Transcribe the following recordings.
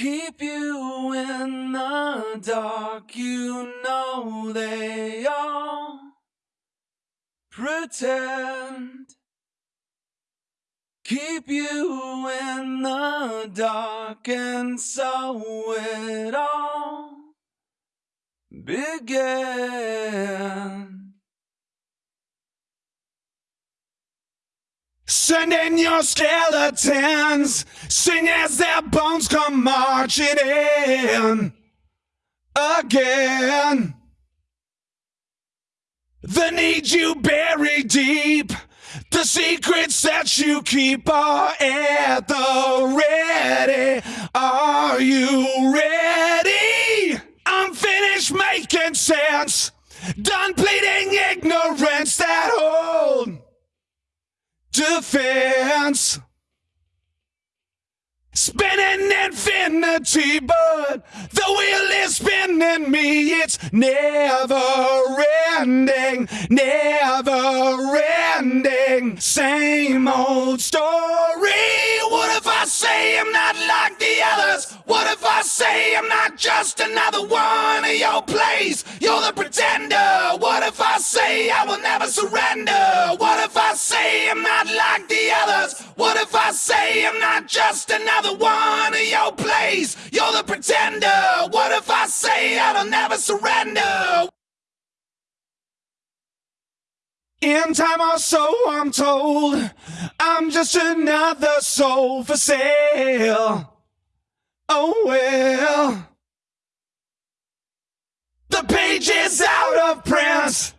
keep you in the dark. You know they all pretend. Keep you in the dark, and so it all began. Send in your skeletons, sing as their bones come marching in again. The need you bury deep, the secrets that you keep are at the ready. Are you ready? I'm finished making sense, done pleading ignorance that hold defense. Spinning infinity, but the wheel is spinning me. It's never ending, never ending. Same old story. What if I say I'm not like the others? What if I say I'm not just another one of your plays? You're the pretender. What if I say I will never surrender? What if I say I'm not like the others? What if I say I'm not just another one of your plays? You're the pretender. What if I say I'll never surrender? In time or so, I'm told I'm just another soul for sale. Oh well. The page is out of print.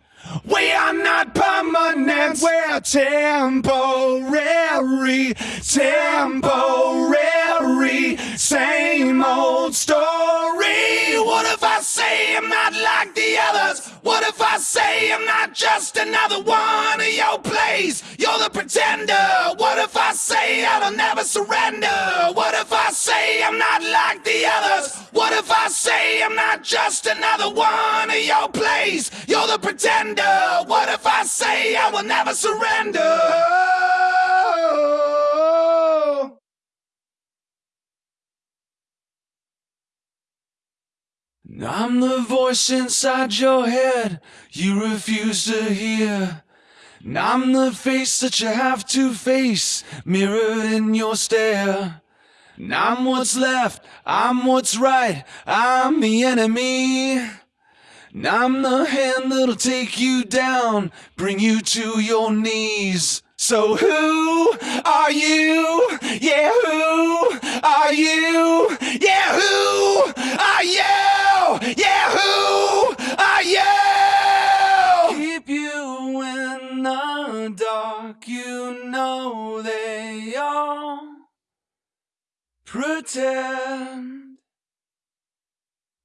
We are not permanent, we're temporary, temporary, same old story. What if I say I'm not like the others? What if I say I'm not just another one of your plays? You're the pretender. What if I say I'll never surrender? What if I say I'm not like the others? What if I say I'm not just another one of your plays? You're the pretender. What if I say I will never surrender? I'm the voice inside your head you refuse to hear. And I'm the face that you have to face, mirrored in your stare. I'm what's left, I'm what's right, I'm the enemy. I'm the hand that'll take you down, bring you to your knees. So who are you? Yeah, who are you? Yeah, who are you? Yeah, who are you? Keep you in the dark, you know they all pretend.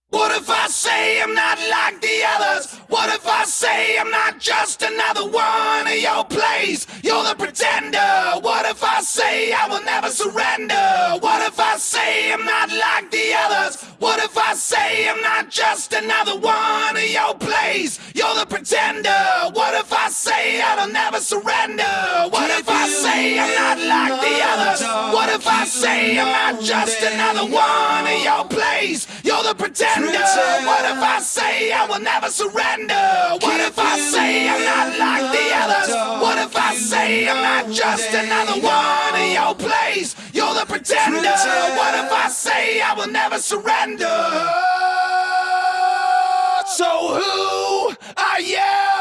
What if I say I'm not like the others? What if I say I'm not just another one of your plays? You're the pretender. What if I say I will never surrender? What if I say I'm not like the others? What if I say I'm not just another one of your plays? You're the pretender. What if I say I'll never surrender? What I say I'm not like the others? What if I say I'm not just another one of your plays? You're the pretender. What if I say I will never surrender? What if I say I'm not like the others? What if I say I'm not just another one of your plays? You're the pretender. What if I say I will never surrender? So who are you?